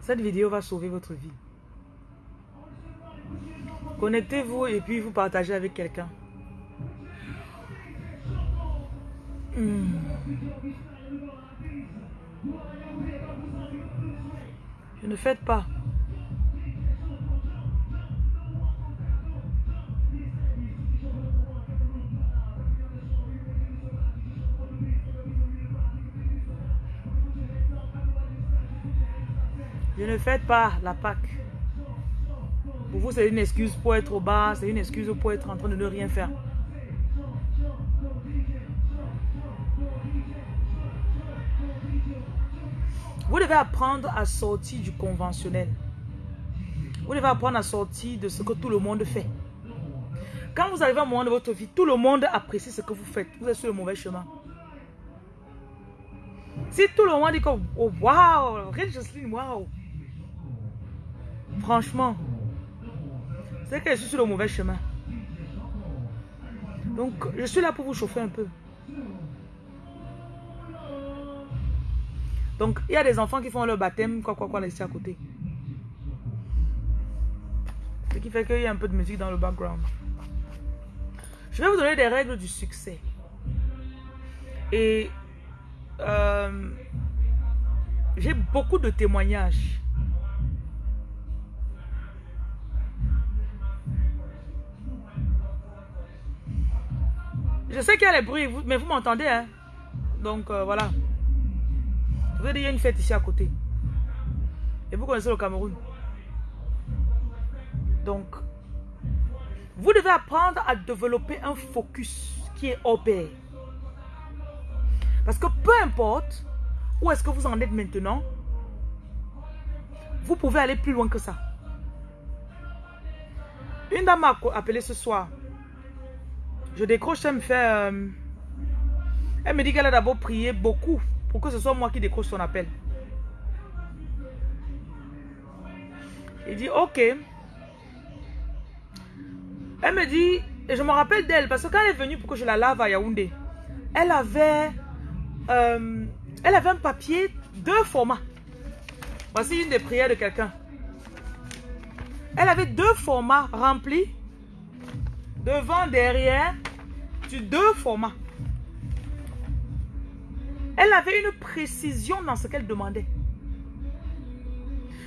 Cette vidéo va sauver votre vie. Connectez-vous et puis vous partagez avec quelqu'un. Hmm. Je ne faites pas. Ne faites pas la Pâque. Pour vous, c'est une excuse pour être au bas, c'est une excuse pour être en train de ne rien faire. Vous devez apprendre à sortir du conventionnel. Vous devez apprendre à sortir de ce que tout le monde fait. Quand vous arrivez à un moment de votre vie, tout le monde apprécie ce que vous faites. Vous êtes sur le mauvais chemin. Si tout le monde dit que, oh, wow, Jocelyne, wow. Franchement, c'est que je suis sur le mauvais chemin. Donc, je suis là pour vous chauffer un peu. Donc, il y a des enfants qui font leur baptême, quoi, quoi, quoi, laisser à côté. Ce qui fait qu'il y a un peu de musique dans le background. Je vais vous donner des règles du succès. Et euh, j'ai beaucoup de témoignages. Je sais qu'il y a les bruits, mais vous m'entendez, hein? Donc, euh, voilà. Vous avez il y a une fête ici à côté. Et vous connaissez le Cameroun. Donc, vous devez apprendre à développer un focus qui est pair. Parce que peu importe où est-ce que vous en êtes maintenant, vous pouvez aller plus loin que ça. Une dame m'a appelé ce soir. Je décroche, elle me fait... Euh, elle me dit qu'elle a d'abord prié beaucoup pour que ce soit moi qui décroche son appel. Il dit, ok. Elle me dit, et je me rappelle d'elle, parce que quand elle est venue pour que je la lave à Yaoundé, elle avait, euh, elle avait un papier, deux formats. Voici une des prières de quelqu'un. Elle avait deux formats remplis, devant, derrière, deux formats. Elle avait une précision dans ce qu'elle demandait.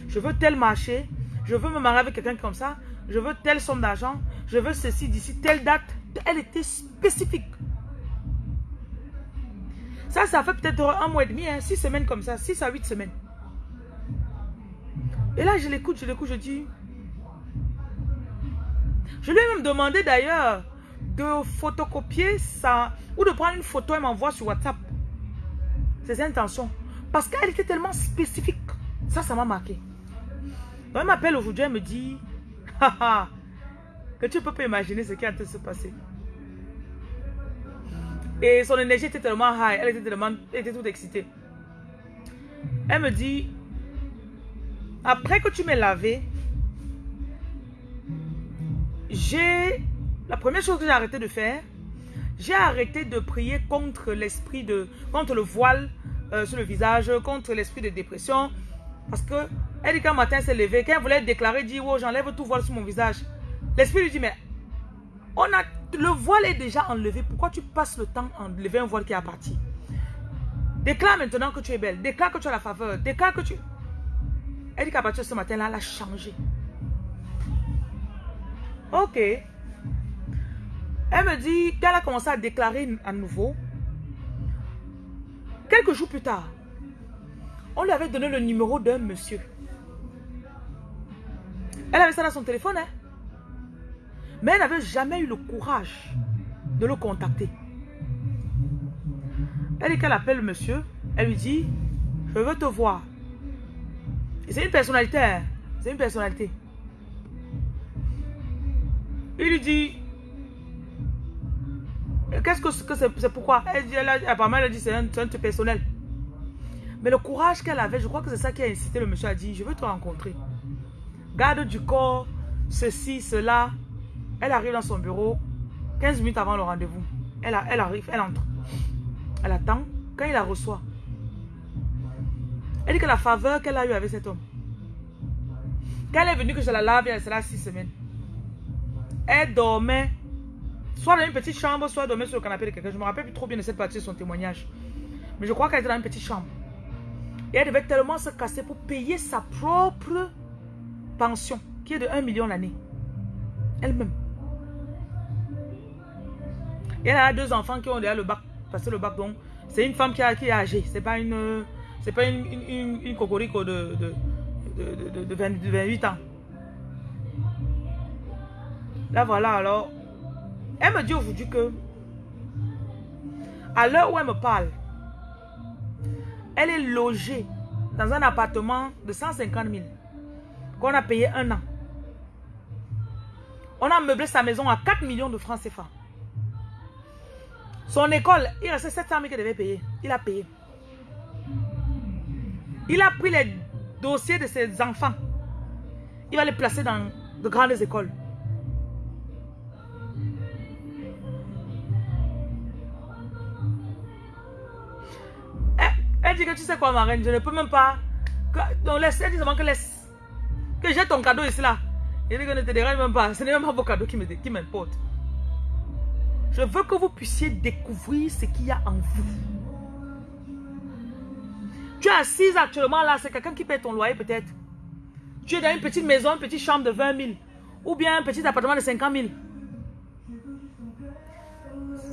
Je veux tel marché, je veux me marier avec quelqu'un comme ça, je veux telle somme d'argent, je veux ceci d'ici, telle date. Elle était spécifique. Ça, ça fait peut-être un mois et demi, hein, six semaines comme ça, six à huit semaines. Et là, je l'écoute, je l'écoute, je dis... Je lui ai même demandé d'ailleurs de photocopier ça, ou de prendre une photo et m'envoie sur WhatsApp ses intentions. Parce qu'elle était tellement spécifique. Ça, ça m'a marqué. elle m'appelle aujourd'hui, elle me dit que tu peux pas imaginer ce qui de se passer. Et son énergie était tellement high, elle était tellement, elle était toute excitée. Elle me dit, après que tu m'aies lavé, j'ai, la première chose que j'ai arrêté de faire, j'ai arrêté de prier contre l'esprit de, contre le voile euh, sur le visage, contre l'esprit de dépression. Parce que elle dit qu'un matin s'est levé, quand voulait déclarer, dit, oh, j'enlève tout voile sur mon visage. L'esprit lui dit, mais on a, le voile est déjà enlevé. Pourquoi tu passes le temps à enlever un voile qui est parti Déclare maintenant que tu es belle. Déclare que tu as la faveur. Déclare que tu... Partir de ce matin-là, elle a changé. Ok. Elle me dit qu'elle a commencé à déclarer à nouveau. Quelques jours plus tard, on lui avait donné le numéro d'un monsieur. Elle avait ça dans son téléphone, hein? Mais elle n'avait jamais eu le courage de le contacter. Elle dit qu'elle appelle le monsieur. Elle lui dit, je veux te voir. C'est une personnalité, hein? C'est une personnalité. Il lui dit, Qu'est-ce que c'est pourquoi? Elle dit, elle apparemment, elle a dit c'est un, un truc personnel. Mais le courage qu'elle avait, je crois que c'est ça qui a incité le monsieur à dire, je veux te rencontrer. Garde du corps, ceci, cela. Elle arrive dans son bureau 15 minutes avant le rendez-vous. Elle, arrive, elle entre. Elle attend. Quand il la reçoit, elle dit que la faveur qu'elle a eue avec cet homme, quand elle est venue que je la lave, elle sera six semaines. Elle dormait soit dans une petite chambre, soit dormait sur le canapé de quelqu'un. Je ne me rappelle plus trop bien de cette partie de son témoignage. Mais je crois qu'elle était dans une petite chambre. Et elle devait tellement se casser pour payer sa propre pension, qui est de 1 million l'année. Elle-même. Et elle a deux enfants qui ont déjà le bac, passé le bac. Donc, c'est une femme qui, a, qui est âgée. C'est pas une, c'est pas une, une, une, cocorico de, de, de, de, 28 ans. Là, voilà, alors. Elle me dit aujourd'hui que, à l'heure où elle me parle, elle est logée dans un appartement de 150 000 qu'on a payé un an. On a meublé sa maison à 4 millions de francs CFA. Son école, il restait 700 000 qu'il devait payer. Il a payé. Il a pris les dossiers de ses enfants. Il va les placer dans de grandes écoles. Elle dit que tu sais quoi, ma reine, je ne peux même pas. donc laisse, elle dit seulement que laisse. Que j'ai ton cadeau ici là. Il dit que ne te dérange même pas. Ce n'est même pas vos cadeaux qui m'importent. Je veux que vous puissiez découvrir ce qu'il y a en vous. Tu es assise actuellement là, c'est quelqu'un qui paie ton loyer peut-être. Tu es dans une petite maison, une petite chambre de 20 000. Ou bien un petit appartement de 50 000.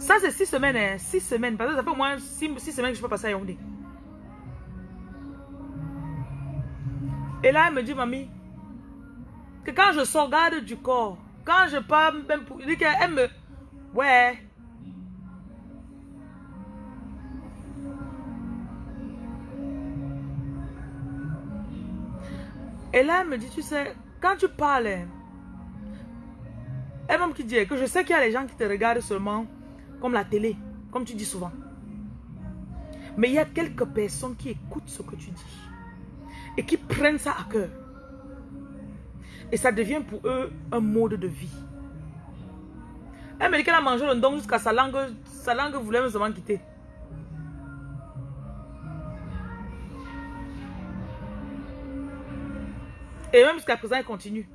Ça c'est 6 semaines, hein, 6 semaines. Parce que ça fait au moins 6, semaines que je peux passer à Yaoundé. Et là, elle me dit, mamie, que quand je sors garde du corps, quand je parle, même pour, elle qu'elle me... Ouais. Et là, elle me dit, tu sais, quand tu parles, elle-même qui dit que je sais qu'il y a les gens qui te regardent seulement comme la télé, comme tu dis souvent. Mais il y a quelques personnes qui écoutent ce que tu dis et qui prennent ça à cœur. Et ça devient pour eux un mode de vie. Elle me dit qu'elle a mangé le don jusqu'à sa langue, sa langue voulait même seulement quitter. Et même jusqu'à présent, elle continue.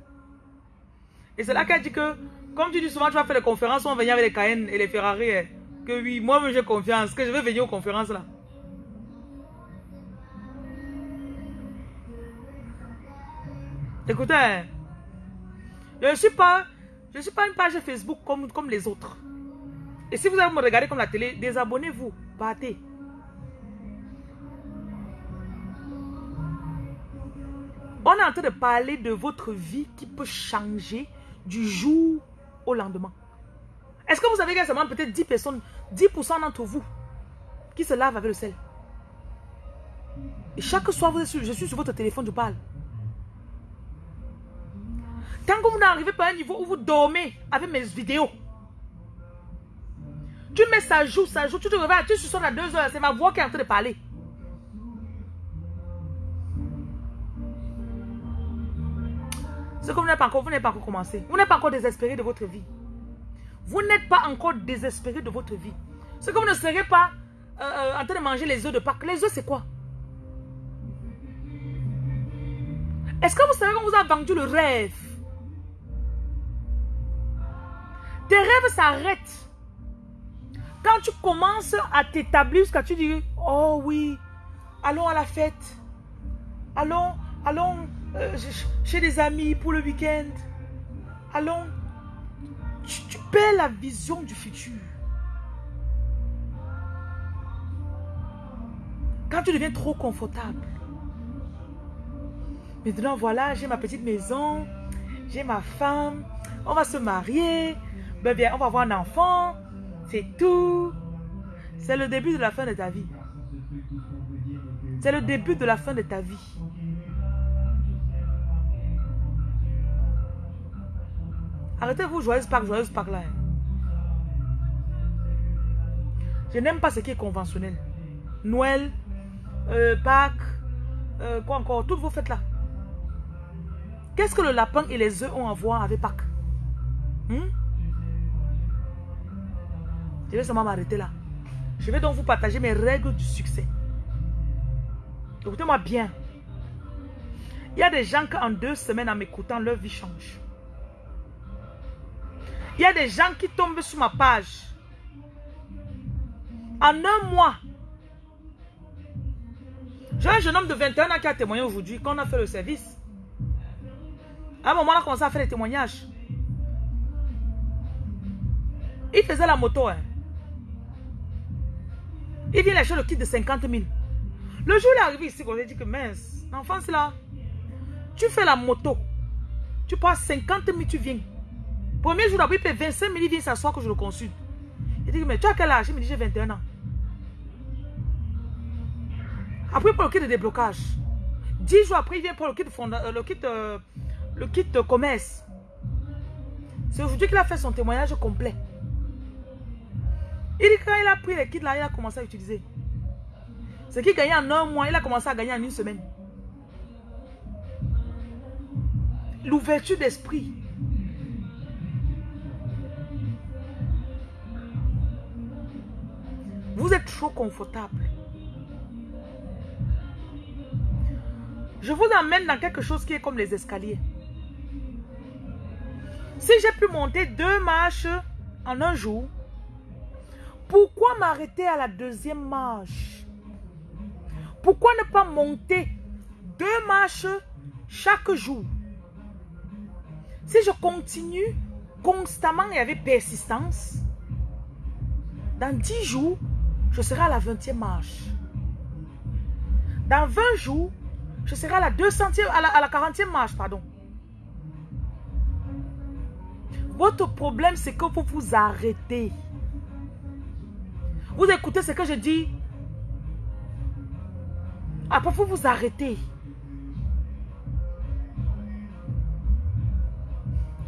Et c'est là qu'elle dit que, comme tu dis souvent, tu vas faire des conférences, on va venir avec les Cayennes et les Ferrari. Eh, que oui, moi-même j'ai confiance, que je vais venir aux conférences là. Écoutez, je ne suis pas, suis pas une page Facebook comme, comme les autres. Et si vous allez me regarder comme la télé, désabonnez-vous, partez. On est en train de parler de votre vie qui peut changer du jour au lendemain. Est-ce que vous savez qu'il y a peut-être 10 personnes, 10% d'entre vous qui se lavent avec le sel? Et chaque soir, je suis sur votre téléphone, je parle. Tant que vous n'arrivez pas à un niveau où vous dormez avec mes vidéos, tu mets ça joue, ça joue, tu te réveilles, tu suis à 2 heures, c'est ma voix qui est en train de parler. Ce que vous n'êtes pas encore, vous n'êtes pas encore commencé. Vous n'êtes pas encore désespéré de votre vie. Vous n'êtes pas encore désespéré de votre vie. Ce que vous ne serez pas euh, euh, en train de manger les œufs de Pâques. Les œufs, c'est quoi? Est-ce que vous savez qu'on vous a vendu le rêve? Tes rêves s'arrêtent. Quand tu commences à t'établir, quand tu dis, oh oui, allons à la fête. Allons, allons euh, chez des amis pour le week-end. Allons. Tu, tu perds la vision du futur. Quand tu deviens trop confortable. Maintenant, voilà, j'ai ma petite maison, j'ai ma femme, on va se marier, ben bien, on va avoir un enfant. C'est tout. C'est le début de la fin de ta vie. C'est le début de la fin de ta vie. Arrêtez-vous, joyeuse Pâques, joyeuse Pâques là. Je n'aime pas ce qui est conventionnel. Noël, euh, Pâques, euh, quoi encore, toutes vos fêtes là. Qu'est-ce que le lapin et les œufs ont à voir avec Pâques? Hmm? Je vais seulement m'arrêter là. Je vais donc vous partager mes règles du succès. Écoutez-moi bien. Il y a des gens qui en deux semaines en m'écoutant, leur vie change. Il y a des gens qui tombent sur ma page. En un mois. J'ai un jeune homme de 21 ans qui a témoigné aujourd'hui quand on a fait le service. À un moment, on a commencé à faire des témoignages. Il faisait la moto. Hein. Il vient acheter le kit de 50 000. Le jour où il est arrivé ici, on a dit que mince, l'enfant c'est là. Tu fais la moto. Tu prends 50 000, tu viens. Premier jour d'abord, il paie 25 000, il vient s'asseoir que je le consulte. Il dit, mais tu as quel âge? Il me dit, j'ai 21 ans. Après, prend le kit de déblocage. 10 jours après, il vient pour le kit, euh, le kit, euh, le kit commerce. C'est aujourd'hui qu'il a fait son témoignage complet. Il dit quand il a pris les kits là, il a commencé à utiliser. Ce qu'il gagnait en un mois, il a commencé à gagner en une semaine. L'ouverture d'esprit. Vous êtes trop confortable. Je vous emmène dans quelque chose qui est comme les escaliers. Si j'ai pu monter deux marches en un jour, pourquoi m'arrêter à la deuxième marche? Pourquoi ne pas monter deux marches chaque jour? Si je continue constamment et avec persistance, dans dix jours, je serai à la vingtième marche. Dans 20 jours, je serai à la 200e, à la, à la 40e marche, pardon. Votre problème, c'est que vous vous arrêtez. Vous écoutez ce que je dis. Après, vous vous arrêtez.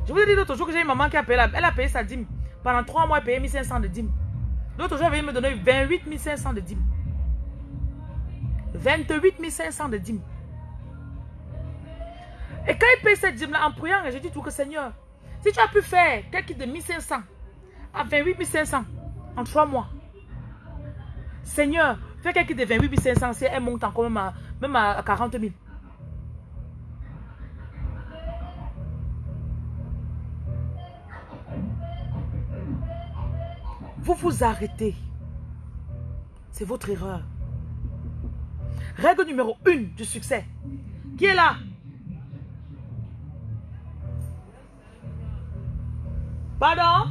Je vous ai dit l'autre jour que j'ai une maman qui a payé, elle a payé sa dîme. Pendant trois mois, elle a payé 1500 de dîme. L'autre jour, elle me donner 28 500 de dîme. 28 500 de dîme. Et quand il paye cette dîme-là, en priant, j'ai dit tout que Seigneur, si tu as pu faire quelque de 1500 à 28 500 en trois mois, Seigneur, fais quelque de 28 500, c'est un montant quand même à, même à 40 000. Vous vous arrêtez. C'est votre erreur. Règle numéro une du succès. Qui est là? Pardon?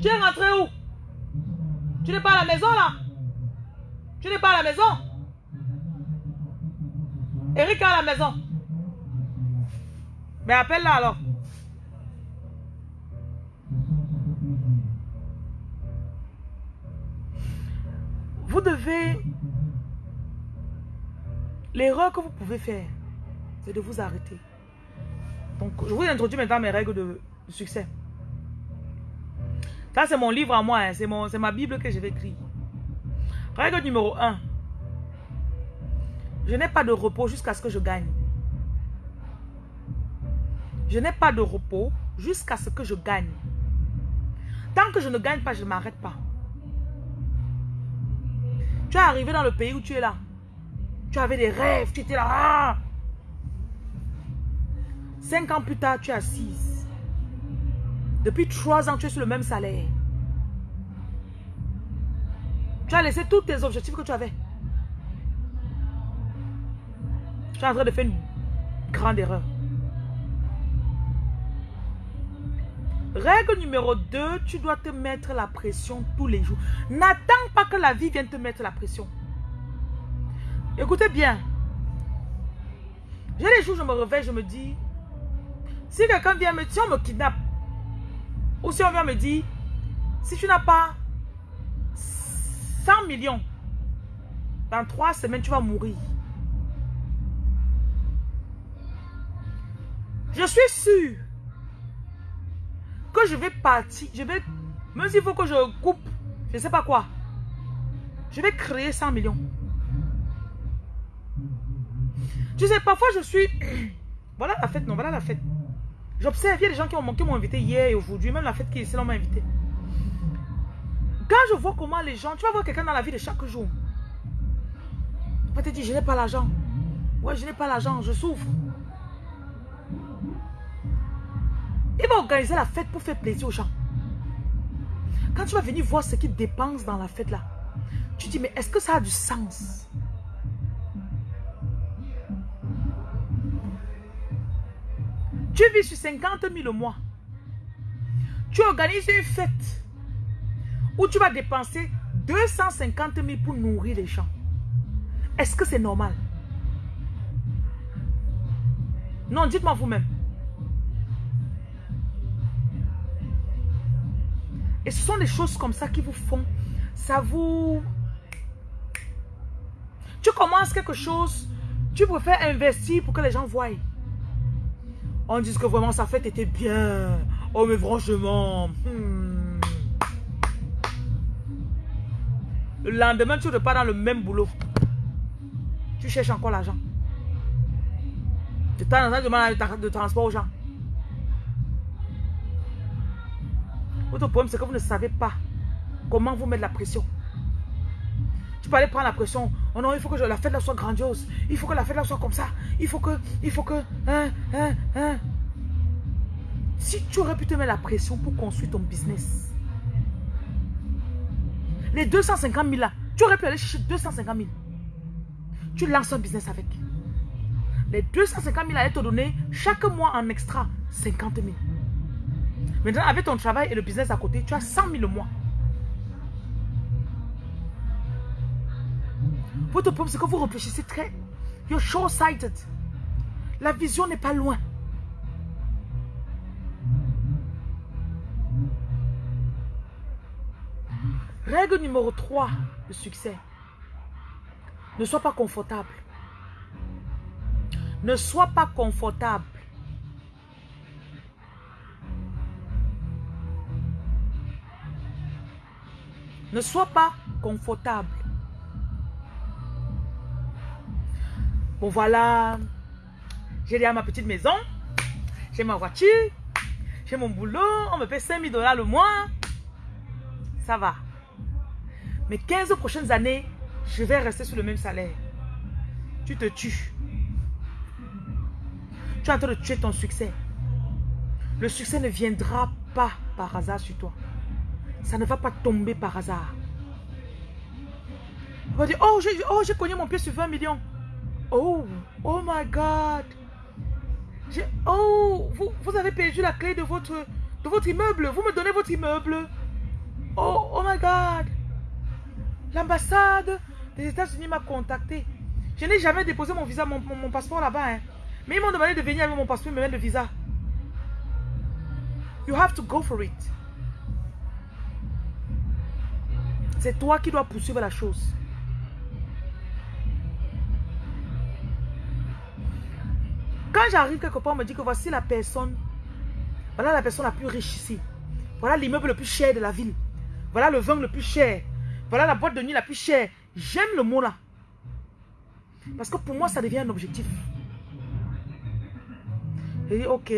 Tu es rentré où? Tu n'es pas à la maison là Tu n'es pas à la maison Eric à la maison. Mais appelle-la alors. Vous devez... L'erreur que vous pouvez faire, c'est de vous arrêter. Donc, je vous introduis maintenant mes règles de, succès. C'est mon livre à moi. Hein. C'est ma Bible que je vais écrire. Règle numéro 1. Je n'ai pas de repos jusqu'à ce que je gagne. Je n'ai pas de repos jusqu'à ce que je gagne. Tant que je ne gagne pas, je ne m'arrête pas. Tu es arrivé dans le pays où tu es là. Tu avais des rêves, tu étais là. Ah! Cinq ans plus tard, tu es assise. Depuis trois ans, tu es sur le même salaire. Tu as laissé tous tes objectifs que tu avais. Tu es en train de faire une grande erreur. Règle numéro 2, tu dois te mettre la pression tous les jours. N'attends pas que la vie vienne te mettre la pression. Écoutez bien. J'ai les jours, je me réveille, je me dis, si quelqu'un vient me dire, on me kidnappe, ou si on vient me dire, si tu n'as pas 100 millions, dans trois semaines, tu vas mourir. Je suis sûr que je vais partir, je vais, même s'il faut que je coupe, je ne sais pas quoi, je vais créer 100 millions. Tu sais, parfois je suis, voilà la fête, non, voilà la fête. J'observe, il y a des gens qui m'ont invité hier et aujourd'hui, même la fête qui est ici, on m'a invité. Quand je vois comment les gens, tu vas voir quelqu'un dans la vie de chaque jour. Tu vas te dire, je n'ai pas l'argent. Ouais, je n'ai pas l'argent, je souffre. Il va organiser la fête pour faire plaisir aux gens. Quand tu vas venir voir ce qu'il dépense dans la fête là, tu dis, mais est-ce que ça a du sens? Tu vis sur 50 000 au mois. Tu organises une fête où tu vas dépenser 250 000 pour nourrir les gens. Est-ce que c'est normal? Non, dites-moi vous-même. Et ce sont des choses comme ça qui vous font, ça vous... Tu commences quelque chose, tu préfères investir pour que les gens voient. On dit que vraiment sa fête était bien. Oh mais franchement. Hmm. Le lendemain, tu repars dans le même boulot. Tu cherches encore l'argent. Tu t'en de de transport aux gens. Votre problème, c'est que vous ne savez pas comment vous mettre la pression. Tu peux aller prendre la pression. Oh non, il faut que la fête là soit grandiose. Il faut que la fête là soit comme ça. Il faut que, il faut que, hein, hein, hein. Si tu aurais pu te mettre la pression pour construire ton business, les 250 000 là, tu aurais pu aller chercher 250 000. Tu lances un business avec. Les 250 000 allaient te donner chaque mois en extra 50 000. Maintenant, avec ton travail et le business à côté, tu as 100 000 le mois. Votre problème, c'est que vous réfléchissez très... You're short-sighted. La vision n'est pas loin. Règle numéro 3 de succès. Ne sois pas confortable. Ne sois pas confortable. Ne sois pas confortable. Bon voilà, j'ai déjà ma petite maison, j'ai ma voiture, j'ai mon boulot, on me paie 5000 dollars le mois. Ça va. Mais 15 prochaines années, je vais rester sur le même salaire. Tu te tues. Tu es en train de tuer ton succès. Le succès ne viendra pas par hasard sur toi. Ça ne va pas tomber par hasard. On va dire, oh, j'ai oh, cogné mon pied sur 20 millions. Oh, oh my God. Oh, vous, vous avez perdu la clé de votre, de votre immeuble. Vous me donnez votre immeuble. Oh, oh my God. L'ambassade des États-Unis m'a contacté. Je n'ai jamais déposé mon visa, mon, mon, passeport là-bas. Hein. Mais ils m'ont demandé de venir avec mon passeport et me mettre le visa. You have to go for it. C'est toi qui dois poursuivre la chose. J'arrive quelque part, on me dit que voici la personne. Voilà la personne la plus riche ici. Voilà l'immeuble le plus cher de la ville. Voilà le vin le plus cher. Voilà la boîte de nuit la plus chère. J'aime le mot là. Parce que pour moi, ça devient un objectif. J'ai dit, ok.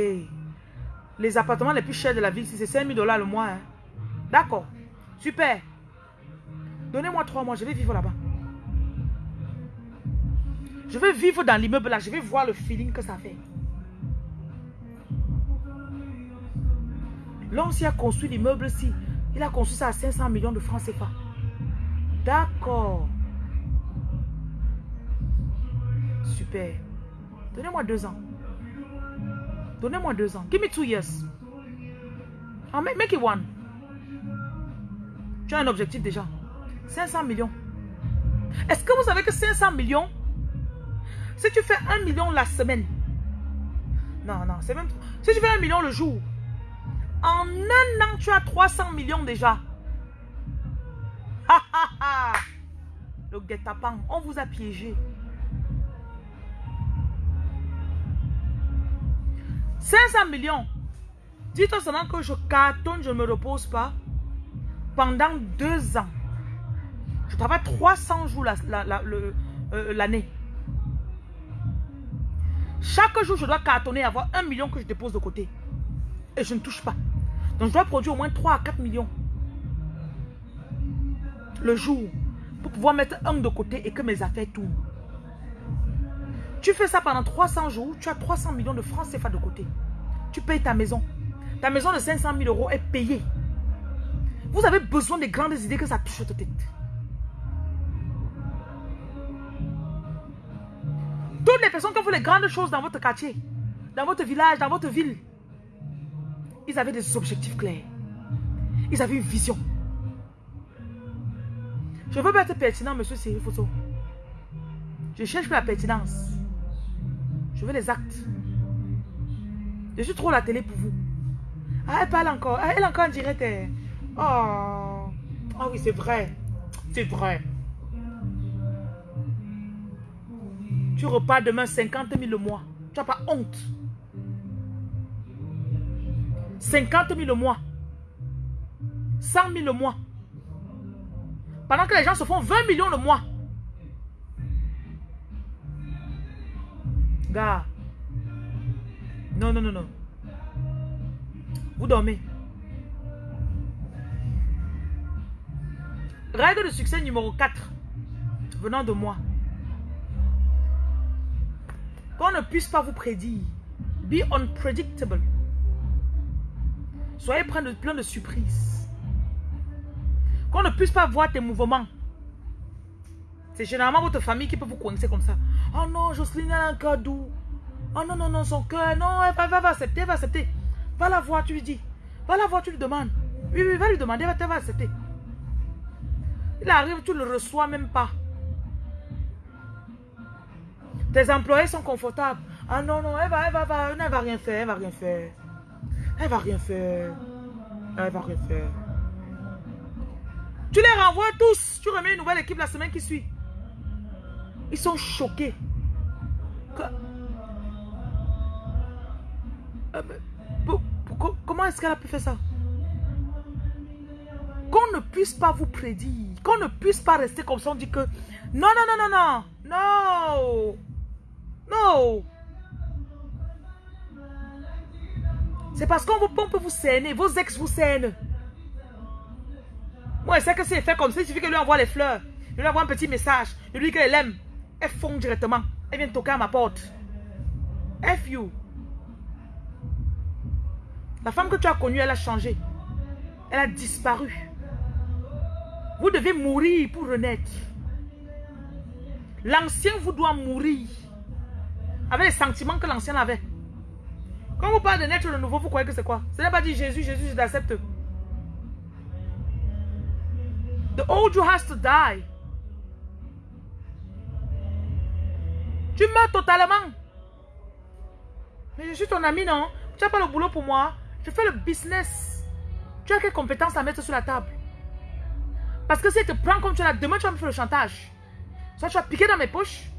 Les appartements les plus chers de la ville, c'est 5 000 dollars le mois. Hein. D'accord. Super. Donnez-moi trois mois, je vais vivre là-bas. Je vais vivre dans l'immeuble là, je vais voir le feeling que ça fait. L'homme qui a construit l'immeuble-ci, il a construit ça à 500 millions de francs CFA. D'accord. Super. Donnez-moi deux ans. Donnez-moi deux ans. Give me two years. Ah, make, make it one. Tu as un objectif déjà. 500 millions. Est-ce que vous savez que 500 millions, si tu fais 1 million la semaine, non, non, c'est même... Si tu fais 1 million le jour, en un an, tu as 300 millions déjà. Le guet-apens, on vous a piégé. 500 millions. Dites-toi seulement que je cartonne, je ne me repose pas pendant deux ans. Je travaille 300 jours euh, l'année. Chaque jour, je dois cartonner avoir un million que je dépose de côté. Et je ne touche pas. Donc je dois produire au moins 3 à 4 millions. Le jour. Pour pouvoir mettre un de côté et que mes affaires tournent. Tu fais ça pendant 300 jours, tu as 300 millions de francs CFA de côté. Tu payes ta maison. Ta maison de 500 000 euros est payée. Vous avez besoin des grandes idées que ça touche votre tête. Toutes les personnes qui font les grandes choses dans votre quartier, dans votre village, dans votre ville, ils avaient des objectifs clairs. Ils avaient une vision. Je veux pas être pertinent, monsieur Cyril Fosso. Je cherche la pertinence. Je veux les actes. Je suis trop la télé pour vous. Ah, elle parle encore. Ah, elle encore en direct. Oh. Ah oui, c'est vrai. C'est vrai. Tu repars demain 50 000 le mois. Tu n'as pas honte. 50 000 le mois. 100 000 le mois. Pendant que les gens se font 20 millions le mois. Gars. Non, non, non, non. Vous dormez. Règle de succès numéro 4. Venant de moi. Qu'on ne puisse pas vous prédire. Be unpredictable. Soyez plein de, plein de surprises. Qu'on ne puisse pas voir tes mouvements. C'est généralement votre famille qui peut vous coincer comme ça. Oh non, Jocelyne a un cadeau. Oh non, non, non, son cœur. Non, elle va, va, va accepter, va accepter. Va la voir, tu lui dis. Va la voir, tu lui demandes. Oui, oui, va lui demander, elle va accepter. Il arrive, tu ne le reçois même pas. Tes employés sont confortables. Ah non, non, elle va, elle va, va, elle va rien faire, elle va rien faire. Elle va rien faire. Elle va rien faire. Tu les renvoies tous. Tu remets une nouvelle équipe la semaine qui suit. Ils sont choqués. Euh, comment est-ce qu'elle a pu faire ça? Qu'on ne puisse pas vous prédire. Qu'on ne puisse pas rester comme ça. On dit que non, non, non, non, non. Non. Non. C'est parce qu'on vous peut vous cerner. Vos ex vous cernent. Moi, je sais que c'est fait comme ça. Il suffit que lui envoie les fleurs. Je lui envoie un petit message. Je lui dis qu'elle aime. Elle fond directement. Elle vient toquer à ma porte. F you. La femme que tu as connue, elle a changé. Elle a disparu. Vous devez mourir pour renaître. L'ancien vous doit mourir. Avec les sentiments que l'ancien avait. Quand vous parlez de naître de nouveau, vous croyez que c'est quoi? Ce n'est pas dit Jésus, Jésus, je t'accepte. The old you has to die. Tu meurs totalement. Mais je suis ton ami, non? Tu n'as pas le boulot pour moi. Je fais le business. Tu as quelles compétences à mettre sur la table? Parce que si tu te prends comme tu l'as, demain tu vas me faire le chantage. Soit tu vas piquer dans mes poches,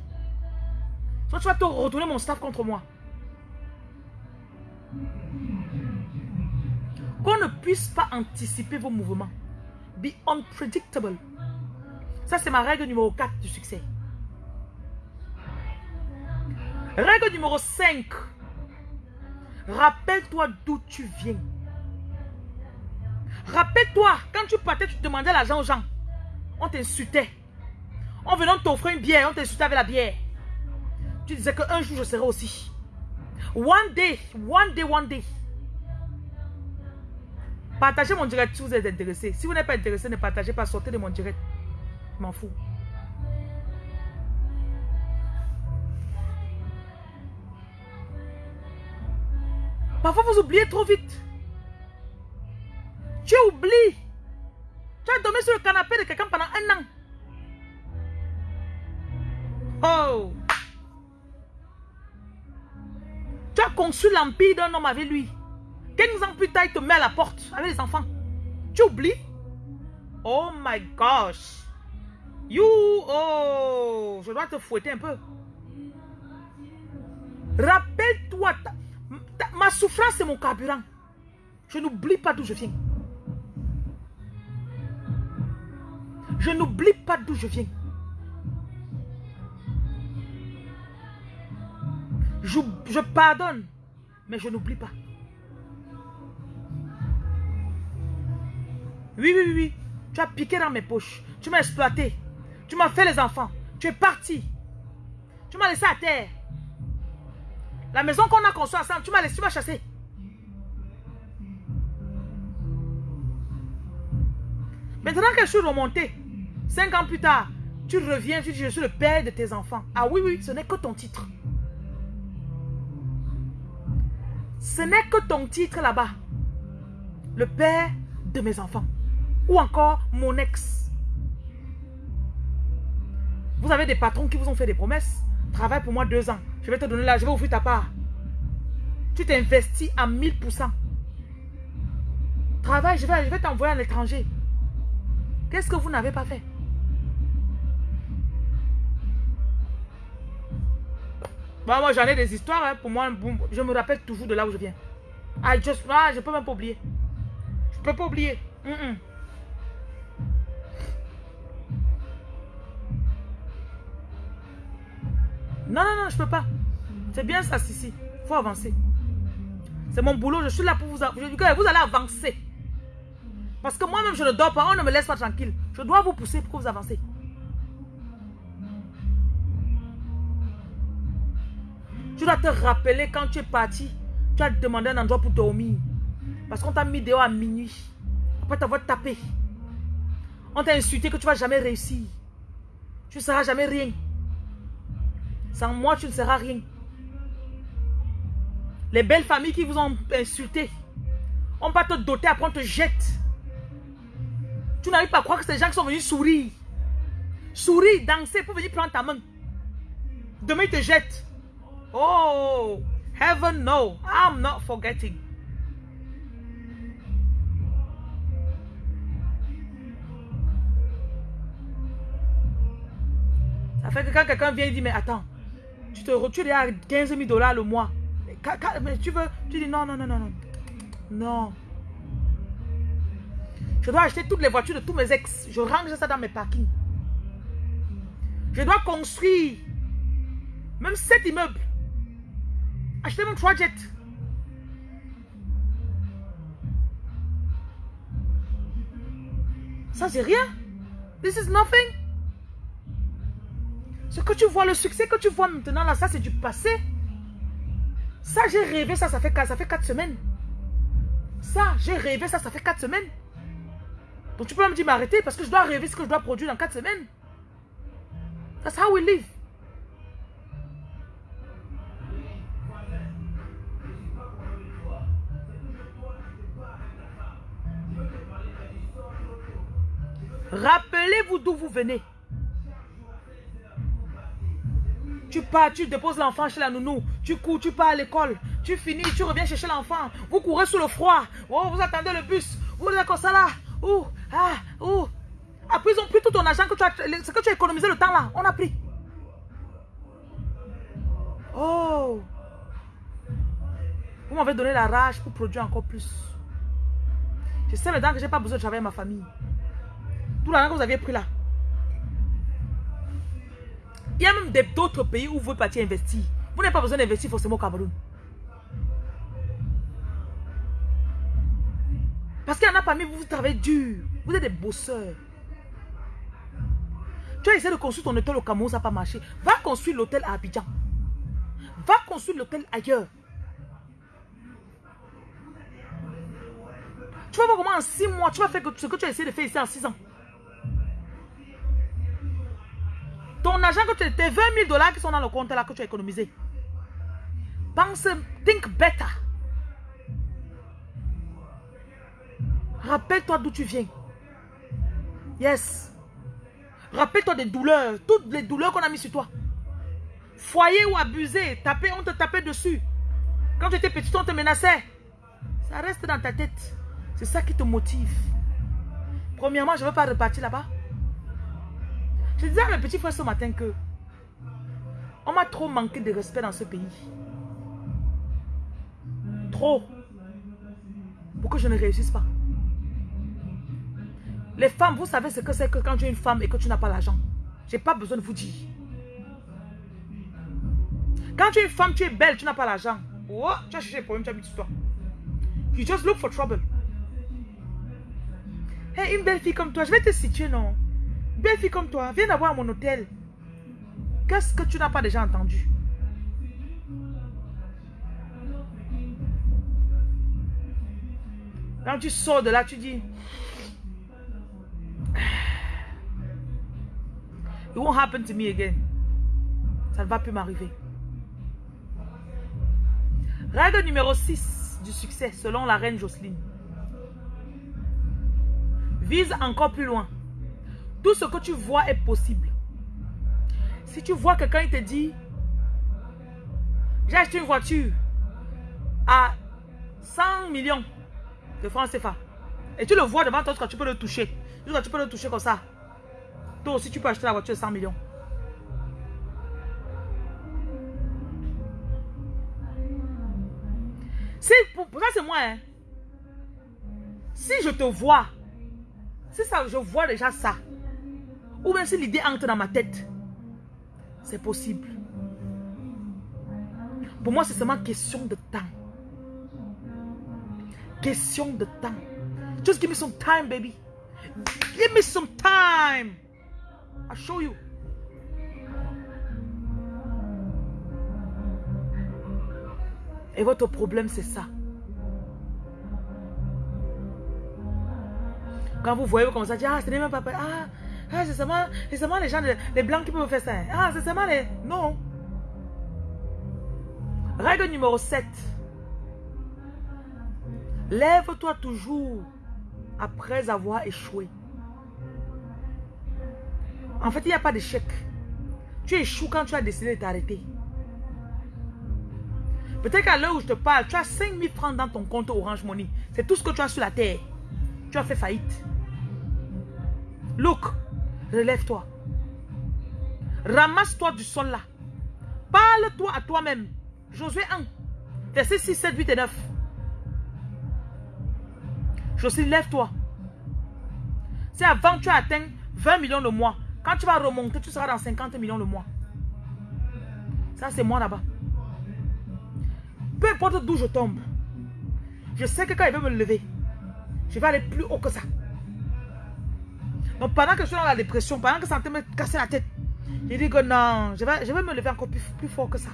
soit tu vas te retourner mon staff contre moi. Qu'on ne puisse pas anticiper vos mouvements. Be unpredictable. Ça, c'est ma règle numéro 4 du succès. Règle numéro 5. Rappelle-toi d'où tu viens. Rappelle-toi, quand tu partais, tu demandais l'argent aux gens. On t'insultait. On venait t'offrir une bière, on t'insultait avec la bière. Tu disais qu'un jour je serai aussi. One day, one day, one day. Partagez mon direct si vous êtes intéressé. Si vous n'êtes pas intéressé, ne partagez pas, sortez de mon direct. Je m'en fous. Parfois, vous oubliez trop vite. Tu oublies. Tu as dormi sur le canapé de quelqu'un pendant un an. Oh. Tu as conçu l'empire d'un homme avec lui. 15 ans plus tard, il te met à la porte avec les enfants. Tu oublies? Oh my gosh. You, oh, je dois te fouetter un peu. Rappelle-toi, ma souffrance c'est mon carburant. Je n'oublie pas d'où je viens. Je n'oublie pas d'où je viens. Je, pardonne, mais je n'oublie pas. Oui, oui, oui, oui. Tu as piqué dans mes poches. Tu m'as exploité. Tu m'as fait les enfants. Tu es parti. Tu m'as laissé à terre. La maison qu'on a construite ensemble, tu m'as laissé, tu m'as chassé. Maintenant que je suis remonté, cinq ans plus tard, tu reviens, tu dis, je suis le père de tes enfants. Ah oui, oui, ce n'est que ton titre. Ce n'est que ton titre là-bas. Le père de mes enfants. Ou encore mon ex. Vous avez des patrons qui vous ont fait des promesses. Travaille pour moi deux ans. Je vais te donner là, je vais ouvrir ta part. Tu t'investis à 1000%. Travaille, je vais, je vais t'envoyer à l'étranger. Qu'est-ce que vous n'avez pas fait? Moi j'en ai des histoires. Hein. Pour moi, je me rappelle toujours de là où je viens. I just, ah, je peux même pas oublier. Je peux pas oublier. Non, non, non, je peux pas. C'est bien ça, Sissi. Il faut avancer. C'est mon boulot. Je suis là pour vous... Vous allez avancer. Parce que moi-même, je ne dors pas. On ne me laisse pas tranquille. Je dois vous pousser pour que vous avancez. Tu dois te rappeler quand tu es parti. Tu as demandé un endroit pour dormir. Parce qu'on t'a mis dehors à minuit. Après t'avoir tapé. On t'a insulté que tu ne vas jamais réussir. Tu ne seras jamais rien. Sans moi, tu ne seras rien. Les belles familles qui vous ont insulté. On va te doter, après on te jette. Tu n'arrives pas à croire que ces gens qui sont venus sourire. Sourire, danser pour venir prendre ta main. Demain, ils te jettent. Oh, heaven no, I'm not forgetting. Ça fait que quand quelqu'un vient et dit, mais attends, tu te retires à 15 000 dollars le mois. Mais tu veux, tu dis non, non, non, non, non. Non. Je dois acheter toutes les voitures de tous mes ex. Je range ça dans mes parkings. Je dois construire même sept immeubles. Acheter mon trois jets. Ça, c'est rien. This is nothing. Ce que tu vois, le succès que tu vois maintenant, là, ça, c'est du passé. Ça, j'ai rêvé, ça, ça fait, ça fait quatre semaines. Ça, j'ai rêvé, ça, ça fait quatre semaines. Donc, tu peux me dire m'arrêter parce que je dois rêver ce que je dois produire dans quatre semaines. That's how we live. Rappelez-vous d'où vous venez. Tu pars, tu déposes l'enfant chez la nounou. Tu cours, tu pars à l'école. Tu finis, tu reviens chercher l'enfant. Vous courez sous le froid. Oh, vous attendez le bus. Vous êtes comme ça là. Ouh, ah, ouh. Après, ils ont pris tout ton argent que tu as, que tu as économisé le temps là. On a pris. Oh. Vous m'avez donné la rage pour produire encore plus. Je sais maintenant que je n'ai pas besoin de travailler ma famille. Tout l'argent que vous aviez pris là. Il y a même d'autres pays où vous partir investir. Vous n'avez pas besoin d'investir forcément au Cameroun. Parce qu'il y en a parmi vous, vous travaillez dur. Vous êtes des bosseurs. Tu as essayé de construire ton hôtel au Cameroun, ça n'a pas marché. Va construire l'hôtel à Abidjan. Va construire l'hôtel ailleurs. Tu vas voir comment en six mois, tu vas faire ce que tu as essayé de faire ici en six ans. Ton argent que tu as, tes 20 000 dollars qui sont dans le compte là que tu as économisé. Pense, think better. Rappelle-toi d'où tu viens. Yes. Rappelle-toi des douleurs, toutes les douleurs qu'on a mis sur toi. Foyer ou abusé, taper, on te tapait dessus. Quand tu étais petit, on te menaçait. Ça reste dans ta tête. C'est ça qui te motive. Premièrement, je ne veux pas repartir là-bas. Je disais à mes petits frères ce matin que on m'a trop manqué de respect dans ce pays. Trop. Pour que je ne réussisse pas. Les femmes, vous savez ce que c'est que quand tu es une femme et que tu n'as pas l'argent. Je n'ai pas besoin de vous dire. Quand tu es une femme, tu es belle, tu n'as pas l'argent. Oh, tu as cherché des problèmes, tu as mis toi. You just look for trouble. Hey, une belle fille comme toi, je vais te situer, non? Belle fille comme toi, viens d'avoir mon hôtel. Qu'est-ce que tu n'as pas déjà entendu? Quand tu sors de là, tu dis... It won't happen to me again. Ça ne va plus m'arriver. Règle numéro 6 du succès selon la reine Jocelyne. Vise encore plus loin. Tout ce que tu vois est possible. Si tu vois quelqu'un, il te dit, j'ai acheté une voiture à 100 millions de francs CFA. Et tu le vois devant toi, tu peux le toucher. Tu peux le toucher comme ça. Toi aussi, tu peux acheter la voiture de 100 millions. Si, ça, c'est moi. Hein. Si je te vois, si ça, je vois déjà ça, ou même si l'idée entre dans ma tête, c'est possible. Pour moi, c'est seulement question de temps. Question de temps. Just give me some time, baby. Give me some time. I'll show you. Et votre problème, c'est ça. Quand vous voyez comme ça, ah, ce n'est même pas... Ah, ah c'est seulement, les gens, les blancs qui peuvent faire ça. Ah, c'est seulement les... Non. Règle numéro 7. Lève-toi toujours après avoir échoué. En fait, il n'y a pas d'échec. Tu échoues quand tu as décidé de t'arrêter. Peut-être qu'à l'heure où je te parle, tu as 5000 francs dans ton compte Orange Money. C'est tout ce que tu as sur la terre. Tu as fait faillite. Look, relève-toi. Ramasse-toi du sol là. Parle-toi à toi-même. Josué 1, verset 6, 7, 8 et 9. Josué, lève-toi. Si avant tu as atteint 20 millions de mois, quand tu vas remonter, tu seras dans 50 millions le mois. Ça, c'est moi là-bas. Peu importe d'où je tombe, je sais que quand il veut me lever, je vais aller plus haut que ça. Donc pendant que je suis dans la dépression, pendant que ça me casser la tête, je dis que non, je vais, je vais me lever encore plus, plus fort que ça.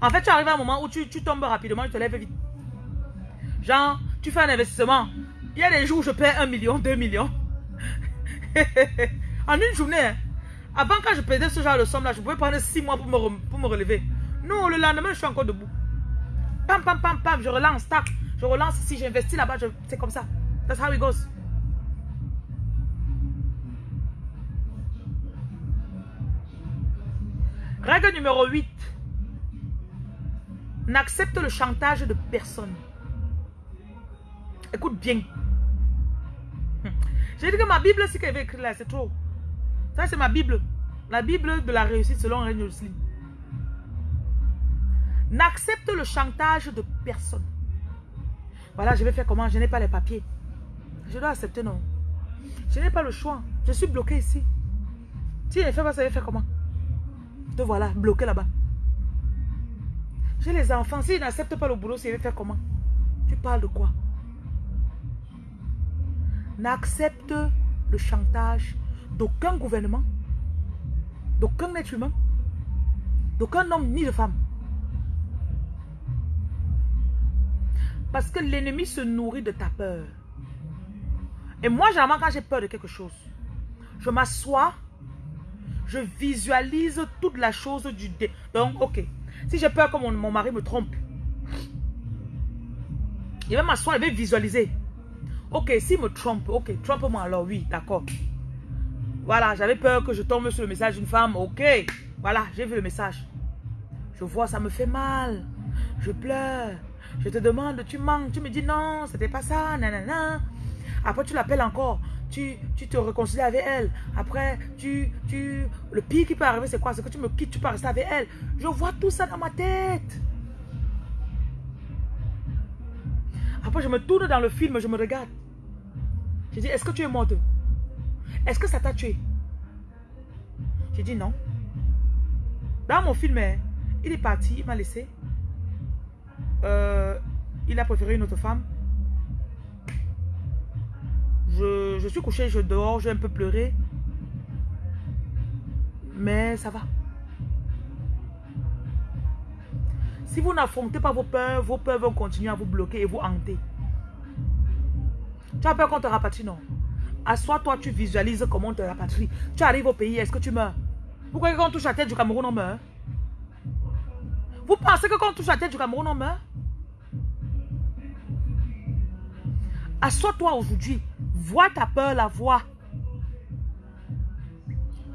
En fait, tu arrives à un moment où tu, tombes rapidement, tu te lèves vite. Genre, tu fais un investissement. Il y a des jours où je perds un million, deux millions. en une journée. Avant, quand je perdais ce genre de somme-là, je pouvais prendre six mois pour me, pour me relever. Non, le lendemain, je suis encore debout. Pam, pam, pam, pam, je relance, tac. Je relance ici, j'investis là-bas, c'est comme ça. That's how it goes. Règle numéro 8 n'accepte le chantage de personne. Écoute bien. J'ai dit que ma Bible, c'est qu'elle avait écrit là, c'est trop. Ça, c'est ma Bible. La Bible de la réussite selon René. N'accepte le chantage de personne. Voilà, je vais faire comment? Je n'ai pas les papiers. Je dois accepter, non. Je n'ai pas le choix. Je suis bloqué ici. Si elle ne fait pas ça, je vais faire comment? Te voilà, bloqué là-bas. J'ai les enfants. S'ils n'acceptent pas le boulot, ils vont faire comment? Tu parles de quoi? N'accepte le chantage d'aucun gouvernement, d'aucun être humain, d'aucun homme ni de femme. Parce que l'ennemi se nourrit de ta peur. Et moi, généralement, quand j'ai peur de quelque chose, je m'assois, je visualise toute la chose du... Dé Donc, ok, si j'ai peur que mon, mari me trompe, il va m'asseoir, il va visualiser. Ok, s'il me trompe, ok, trompe-moi alors, oui, d'accord. Voilà, j'avais peur que je tombe sur le message d'une femme, ok. Voilà, j'ai vu le message. Je vois, ça me fait mal. Je pleure. Je te demande, tu manques. Tu me dis non, c'était pas ça, nanana. Après, tu l'appelles encore tu, te réconcilies avec elle. Après, tu, tu, le pire qui peut arriver, c'est quoi? C'est que tu me quittes, tu peux rester avec elle. Je vois tout ça dans ma tête. Après, je me tourne dans le film, je me regarde. Je dis, est-ce que tu es morte? Est-ce que ça t'a tué? Je dis non. Dans mon film, hein, il est parti, il m'a laissé. Euh, il a préféré une autre femme. Je, je suis couché, je dors, j'ai un peu pleuré. Mais ça va. Si vous n'affrontez pas vos peurs, vos peurs vont continuer à vous bloquer et vous hanter. Tu as peur qu'on te rapatrie, non? Assois-toi, tu visualises comment on te rapatrie. Tu arrives au pays, est-ce que tu meurs? Vous croyez qu'on touche la tête du Cameroun, on meurt? Vous pensez que quand on touche la tête du Cameroun, on meurt? Assois-toi aujourd'hui. Vois ta peur, la voix.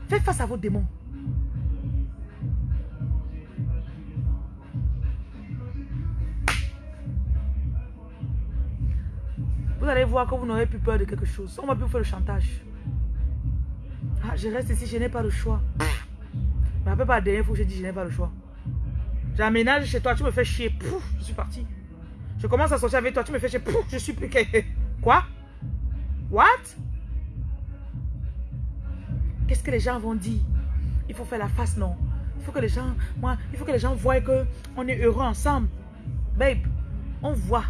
Fais face à vos démons. Voir que vous n'aurez plus peur de quelque chose. On va plus faire le chantage. Ah, je reste ici, je n'ai pas le choix. Je me rappelle pas la dernière fois que j'ai dit je n'ai pas le choix. J'aménage chez toi, tu me fais chier. Pouf, je suis parti. Je commence à sortir avec toi, tu me fais chier. Pouf, je suis plus... Quoi? What? Qu'est-ce que les gens vont dire? Il faut faire la face, non? Il faut que les gens... Moi, il faut que les gens voient que on est heureux ensemble. Babe, on voit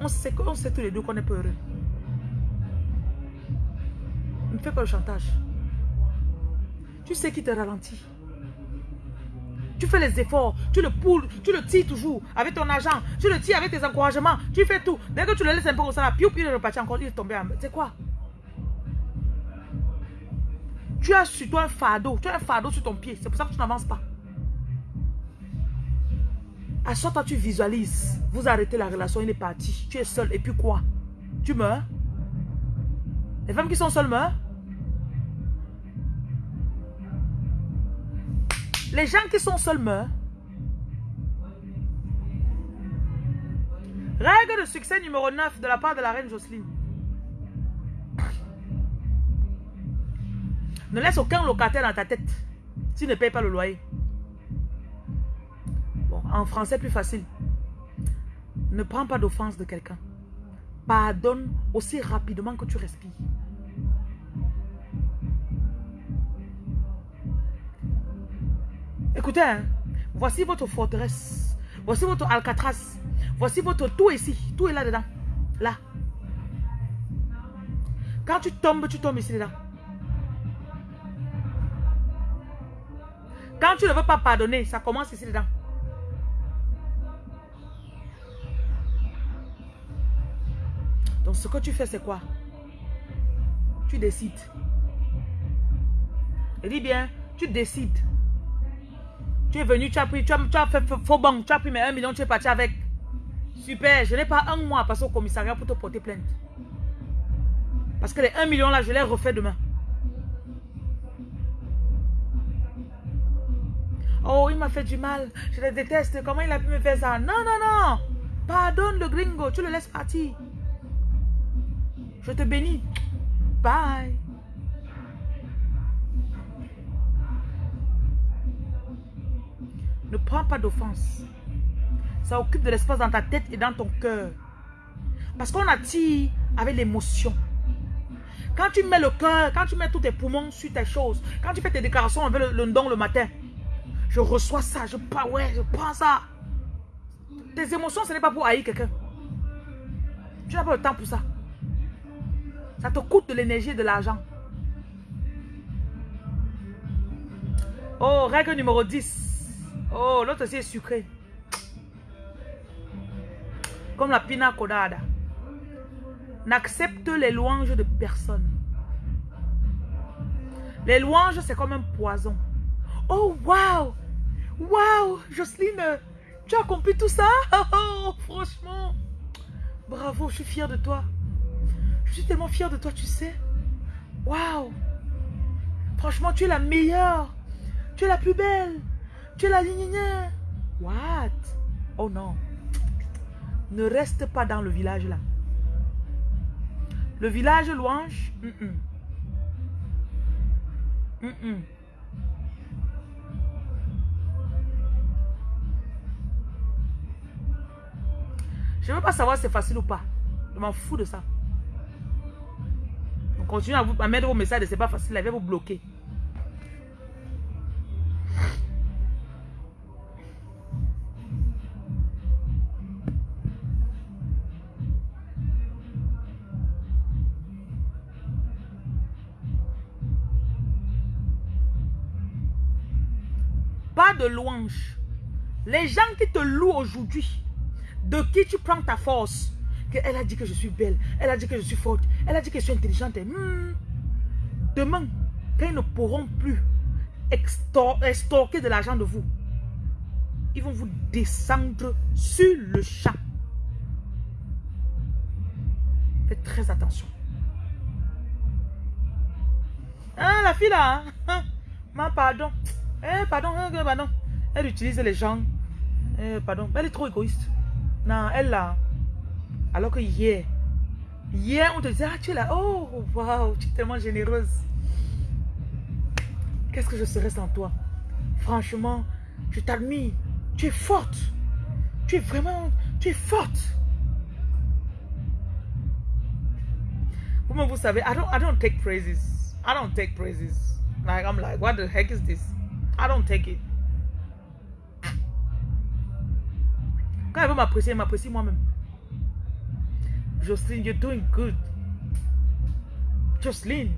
on sait, on sait tous les deux qu'on est heureux. Ne fais pas le chantage? Tu sais qui te ralentit. Tu fais les efforts, tu le poules, tu le tires toujours avec ton argent, tu le tires avec tes encouragements, tu fais tout. Dès que tu le laisses un peu au salaire, puis il est reparti encore, il est tombé en... C'est quoi? Tu as sur toi un fardeau, tu as un fardeau sur ton pied, c'est pour ça que tu n'avances pas. À chaque fois tu visualises, vous arrêtez la relation, il est parti. Tu es seul. Et puis quoi? Tu meurs? Les femmes qui sont seules meurent? Les gens qui sont seuls meurent? Règle de succès numéro 9 de la part de la reine Jocelyne. Ne laisse aucun locataire dans ta tête si ne paye pas le loyer. En français, plus facile. Ne prends pas d'offense de quelqu'un. Pardonne aussi rapidement que tu respires. Écoutez, hein, voici votre forteresse. Voici votre Alcatraz. Voici votre tout ici. Tout est là-dedans. Là. Quand tu tombes, tu tombes ici dedans. Quand tu ne veux pas pardonner, ça commence ici dedans. Ce que tu fais, c'est quoi? Tu décides. Je dis bien, tu décides. Tu es venu, tu as pris, tu as, fait faux bon, tu as pris mes 1 million, tu es parti avec. Super, je n'ai pas un mois à passer au commissariat pour te porter plainte. Parce que les 1 million là, je les refais demain. Oh, il m'a fait du mal. Je le déteste. Comment il a pu me faire ça? Non, non, non. Pardonne le gringo. Tu le laisses partir. Je te bénis. Bye. Ne prends pas d'offense. Ça occupe de l'espace dans ta tête et dans ton cœur. Parce qu'on attire avec l'émotion. Quand tu mets le cœur, quand tu mets tous tes poumons sur tes choses, quand tu fais tes déclarations avec le, don le matin, je reçois ça, je pas ouais, je prends ça. Tes émotions, ce n'est pas pour haïr quelqu'un. Tu n'as pas le temps pour ça. Ça te coûte de l'énergie et de l'argent. Oh, règle numéro 10. Oh, l'autre aussi est sucré. Comme la pina colada. N'accepte les louanges de personne. Les louanges, c'est comme un poison. Oh, wow! Wow! Jocelyne, tu as compris tout ça? Oh, franchement, bravo, je suis fière de toi. Je suis tellement fière de toi, tu sais. Waouh. Franchement, tu es la meilleure. Tu es la plus belle. Tu es la ligne. What? Oh non. Ne reste pas dans le village là. Le village louange. Je ne veux pas savoir si c'est facile ou pas. Je m'en fous de ça continuer à vous à mettre vos messages, c'est pas facile, elle va vous bloquer. Pas de louange. Les gens qui te louent aujourd'hui, de qui tu prends ta force, elle a dit que je suis belle, elle a dit que je suis forte, elle a dit que je suis intelligente. Hmm. Demain, quand ils ne pourront plus extorquer de l'argent de vous, ils vont vous descendre sur le champ. Faites très attention. Ah, la fille là, hein? Ma pardon. Eh, pardon, hein, pardon. Elle utilise les gens. Eh, pardon, elle est trop égoïste. Non, elle là. Alors que hier, hier, on te disait, ah, tu es là. Oh, waouh, tu es tellement généreuse. Qu'est-ce que je serais sans toi? Franchement, je t'admire. Tu es forte. Tu es vraiment, tu es forte. Vous, savez, I don't, I don't take praises. I don't take praises. Like, I'm like, what the heck is this? I don't take it. Quand elle veut m'apprécier, elle m'apprécie moi-même. Jocelyne, you're doing good. Jocelyne.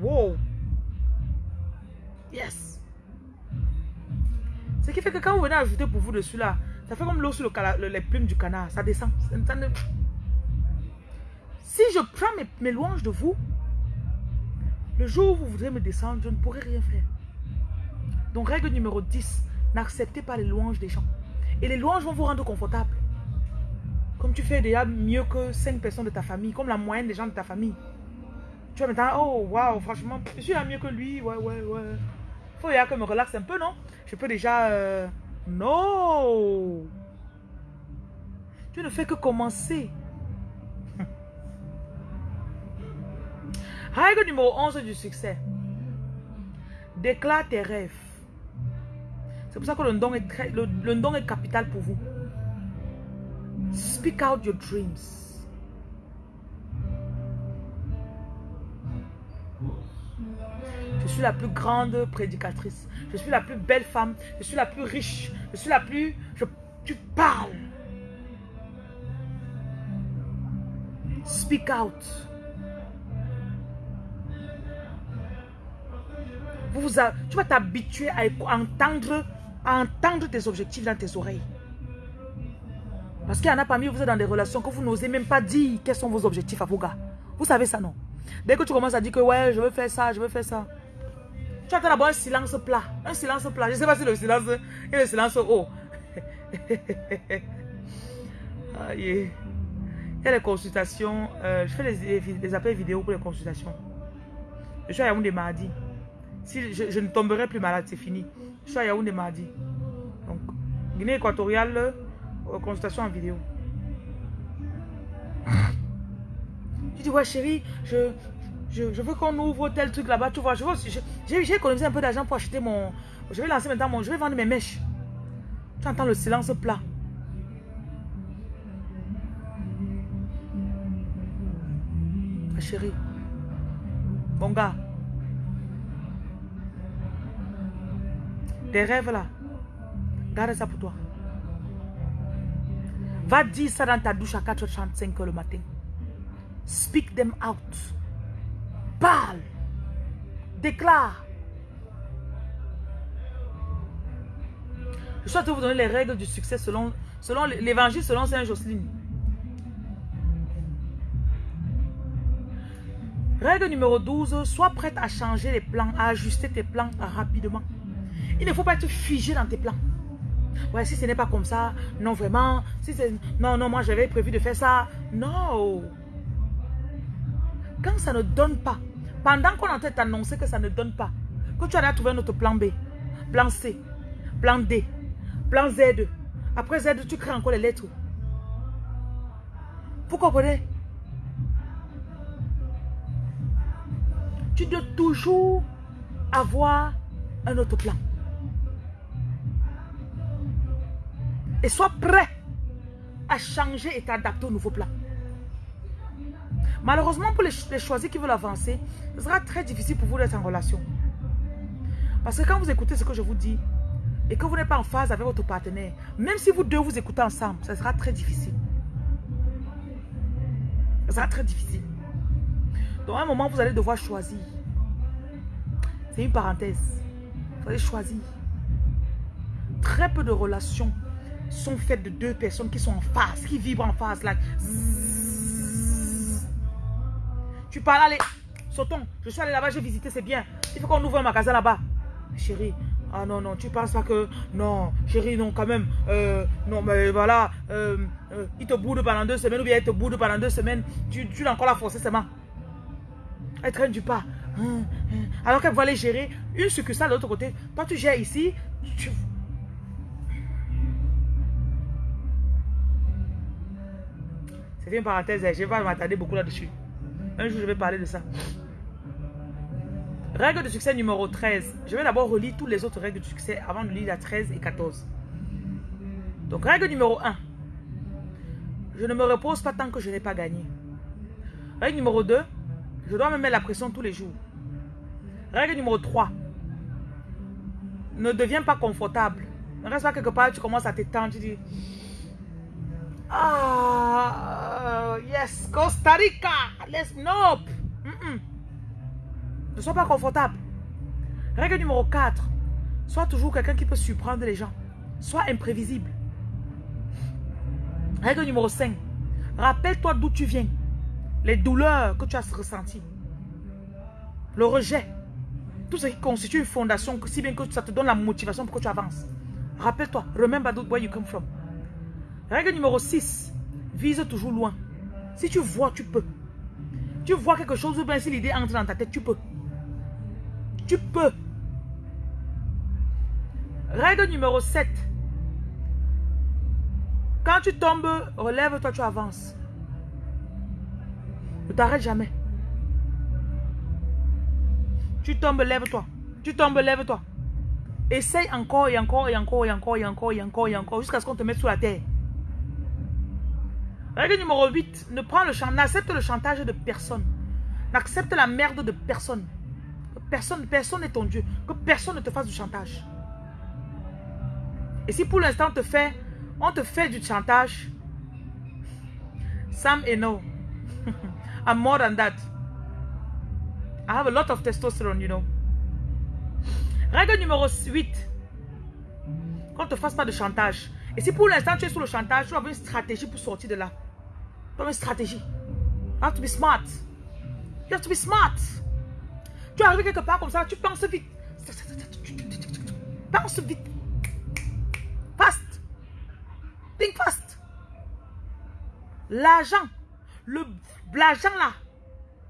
Wow. Yes. Ce qui fait que quand vous venez ajouter pour vous dessus là, ça fait comme l'eau sur le, les plumes du canard. Ça descend. Si je prends mes, mes louanges de vous, le jour où vous voudrez me descendre, je ne pourrai rien faire. Donc règle numéro 10, n'acceptez pas les louanges des gens. Et les louanges vont vous rendre confortable. Comme tu fais déjà mieux que 5 personnes de ta famille, comme la moyenne des gens de ta famille. Tu vas maintenant, oh waouh, franchement, je suis là mieux que lui, ouais, ouais, ouais. Faut déjà que je me relaxe un peu, non? Je peux déjà... Euh... Non Tu ne fais que commencer. Règle numéro 11 du succès. Déclare tes rêves. C'est pour ça que le don, est très, le, le don est capital pour vous. Speak out your dreams. Je suis la plus grande prédicatrice. Je suis la plus belle femme. Je suis la plus riche. Je suis la plus... Tu parles. Speak out. Vous, tu vas t'habituer à entendre, à entendre tes objectifs dans tes oreilles. Parce qu'il y en a parmi vous, vous êtes dans des relations que vous n'osez même pas dire quels sont vos objectifs à vos gars. Vous savez ça, non? Dès que tu commences à dire que ouais, je veux faire ça, je veux faire ça. Tu attends d'abord un silence plat. Un silence plat. Je ne sais pas si le silence est le silence haut. ah, Il y a les consultations. Euh, je fais les, appels vidéo pour les consultations. Je suis à Yaoundé mardi. Si je, ne tomberai plus malade, c'est fini. Je suis à Yaoundé mardi. Donc, Guinée équatoriale, consultation en vidéo. Tu dis, ouais chérie, je, je, veux qu'on ouvre tel truc là-bas. Tu vois, j'ai économisé un peu d'argent pour acheter mon... Je vais lancer maintenant mon... Je vais vendre mes mèches. Tu entends le silence plat. Ma chérie. Bon gars. Tes rêves là, garde ça pour toi. Va dire ça dans ta douche à 4h35 le matin. Speak them out. Parle. Déclare. Je souhaite vous donner les règles du succès selon, selon l'évangile selon Saint Jocelyne. Règle numéro 12, sois prête à changer les plans, à ajuster tes plans rapidement. Il ne faut pas être figé dans tes plans. Ouais, si ce n'est pas comme ça, non vraiment. Si non, non, moi j'avais prévu de faire ça. Non. Quand ça ne donne pas, pendant qu'on est en train d'annoncer que ça ne donne pas, que tu as trouvé notre plan B, plan C, plan D, plan Z. Après Z, tu crées encore les lettres. Vous comprenez? Tu dois toujours avoir un autre plan. Et sois prêt à changer et t'adapter au nouveau plan. Malheureusement, pour les, choisis qui veulent avancer, ce sera très difficile pour vous d'être en relation. Parce que quand vous écoutez ce que je vous dis, et que vous n'êtes pas en phase avec votre partenaire, même si vous deux vous écoutez ensemble, ça sera très difficile. Ça sera très difficile. Donc à un moment, vous allez devoir choisir. C'est une parenthèse. Vous allez choisir. très peu de relations sont faites de deux personnes qui sont en face, qui vibrent en face. Là. Tu parles, allez, sautons. Je suis allé là-bas, j'ai visité, c'est bien. Il faut qu'on ouvre un magasin là-bas. Chérie, ah non, non, tu penses pas que... Non, chérie, non, quand même. Euh, non, mais voilà. Euh, euh, il te boude pendant deux semaines ou bien il te boude pendant deux semaines. Tu, l'as encore la forcer seulement. Elle traîne du pas. Hum, hum. Alors qu'elle va aller gérer une succursale de l'autre côté. Toi, tu gères ici. C'était une parenthèse. Je vais m'attarder beaucoup là-dessus. Un jour, je vais parler de ça. Règle de succès numéro 13. Je vais d'abord relire toutes les autres règles de succès avant de lire la 13 et 14. Donc, règle numéro 1. Je ne me repose pas tant que je n'ai pas gagné. Règle numéro 2. Je dois me mettre la pression tous les jours. Règle numéro 3. Ne deviens pas confortable. Ne reste pas quelque part, tu commences à t'étendre, tu dis... Ah, yes, Costa Rica, let's nope. Ne sois pas confortable. Règle numéro 4. Sois toujours quelqu'un qui peut surprendre les gens. Sois imprévisible. Règle numéro 5. Rappelle-toi d'où tu viens. Les douleurs que tu as ressenties. Le rejet. Tout ce qui constitue une fondation, si bien que ça te donne la motivation pour que tu avances. Rappelle-toi. Remember where you come from. Règle numéro 6. Vise toujours loin. Si tu vois, tu peux. Tu vois quelque chose ou bien si l'idée entre dans ta tête, tu peux. Tu peux. Règle numéro 7. Quand tu tombes, relève-toi, tu avances. Ne t'arrête jamais. Tu tombes, lève-toi. Tu tombes, lève-toi. Essaye encore et encore et encore et encore et encore et encore et encore jusqu'à ce qu'on te mette sous la terre. Règle numéro 8. Ne prends le n'accepte le chantage de personne. N'accepte la merde de personne. Personne, personne n'est ton Dieu. Que personne ne te fasse du chantage. Et si pour l'instant te fait, on te fait du chantage, Sam et no. I'm more than that. I have a lot of testosterone, you know. Règle numéro 8. Qu'on ne te fasse pas de chantage. Et si pour l'instant tu es sous le chantage, tu as une stratégie pour sortir de là. Tu as une stratégie. You have to be smart. You have to be smart. Tu arrives quelque part comme ça, tu penses vite. Pense vite. Fast. Think fast. L'argent, l'argent là,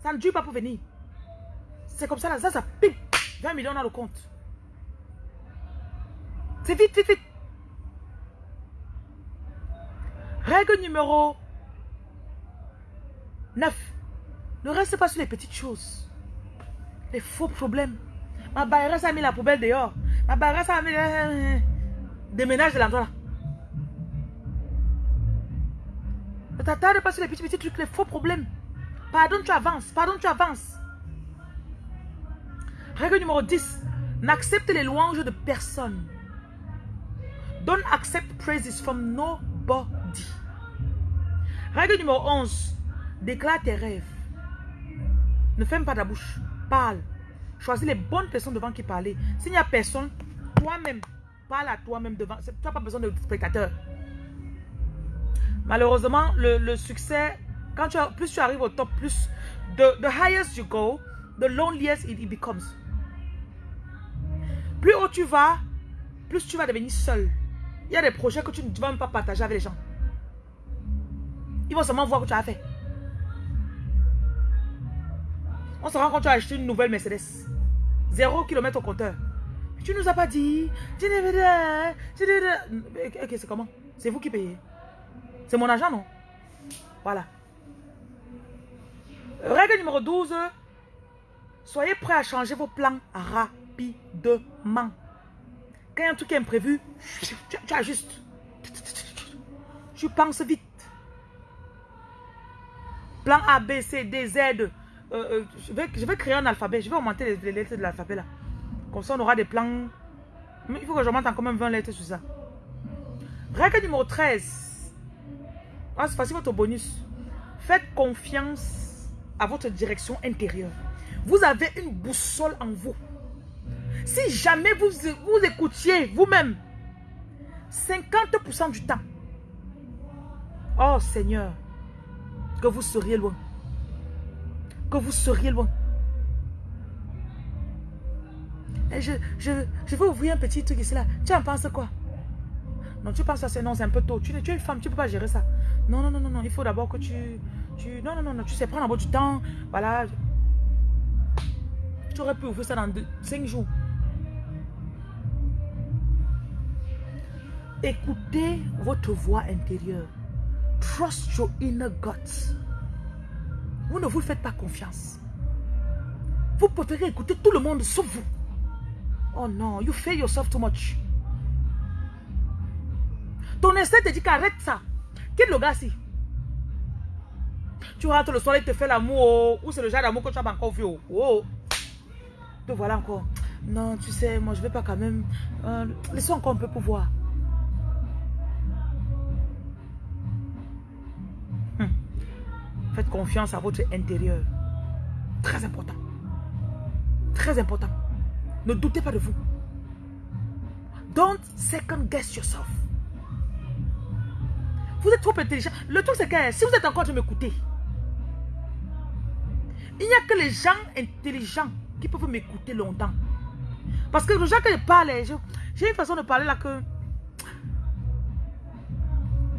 ça ne dure pas pour venir. C'est comme ça là, ça, ça pique. 20 millions dans le compte. C'est vite, vite, vite. Règle numéro 9. Ne reste pas sur les petites choses. Les faux problèmes. Ma baïresse a mis la poubelle dehors. Ma baïresse a mis... Euh, déménage de l'endroit là. Ne t'attarde pas sur les petits, petits trucs, les faux problèmes. Pardon, tu avances. Pardon, tu avances. Règle numéro 10. N'accepte les louanges de personne. Don't accept praises from nobody. Règle numéro 11. Déclare tes rêves. Ne ferme pas ta bouche. Parle. Choisis les bonnes personnes devant qui parler. S'il n'y a personne, toi-même, parle à toi-même devant. Tu n'as pas besoin de spectateurs. Malheureusement, le, succès, quand tu plus tu arrives au top, plus the, the highest you go, the loneliest it, becomes. Plus haut tu vas, plus tu vas devenir seul. Il y a des projets que tu ne vas même pas partager avec les gens. Ils vont seulement voir que tu as fait. On se rend compte que tu as acheté une nouvelle Mercedes. Zéro kilomètre au compteur. Tu nous as pas dit. Ok, c'est comment C'est vous qui payez. C'est mon argent, non Voilà. Règle numéro 12. Soyez prêts à changer vos plans rapidement. Quand il y a un truc imprévu, tu, ajustes. Tu penses vite. Plan A, B, C, D, Z. Euh, euh, je, vais, créer un alphabet. Je vais augmenter les, lettres de l'alphabet là. Comme ça, on aura des plans. Mais il faut que j'augmente encore même 20 lettres sur ça. Règle numéro 13. Ah, c'est facile votre bonus. Faites confiance à votre direction intérieure. Vous avez une boussole en vous. Si jamais vous, vous écoutiez vous-même 50% du temps. Oh Seigneur, que vous seriez loin. Que vous seriez loin. Et je, je, je vais ouvrir un petit truc ici là. Tu en penses quoi? Non, tu penses ça, c'est non, c'est un peu tôt. Tu, tu es une femme, tu ne peux pas gérer ça. Non, non, non, non, non. Il faut d'abord que tu, tu... Non, non, non, non. Tu sais prendre un peu du temps. Voilà. Tu aurais pu ouvrir ça dans 5 jours. Écoutez votre voix intérieure. Trust your inner guts. Vous ne vous faites pas confiance. Vous préférez écouter tout le monde sauf vous. Oh non, you fail yourself too much. Ton instinct te dit qu'arrête ça. Quitte le gars si. Tu rentres le soir, il te fait l'amour. Oh. Ou c'est le genre d'amour que tu as encore vu. Oh. oh. Te voilà encore. Non, tu sais, moi je vais pas quand même. Euh, laissons encore un peu pour voir. Faites confiance à votre intérieur. Très important. Très important. Ne doutez pas de vous. Don't second guess yourself. Vous êtes trop intelligent. Le truc, c'est que si vous êtes encore de m'écouter, il n'y a que les gens intelligents qui peuvent m'écouter longtemps. Parce que les gens que je parle, j'ai une façon de parler là que...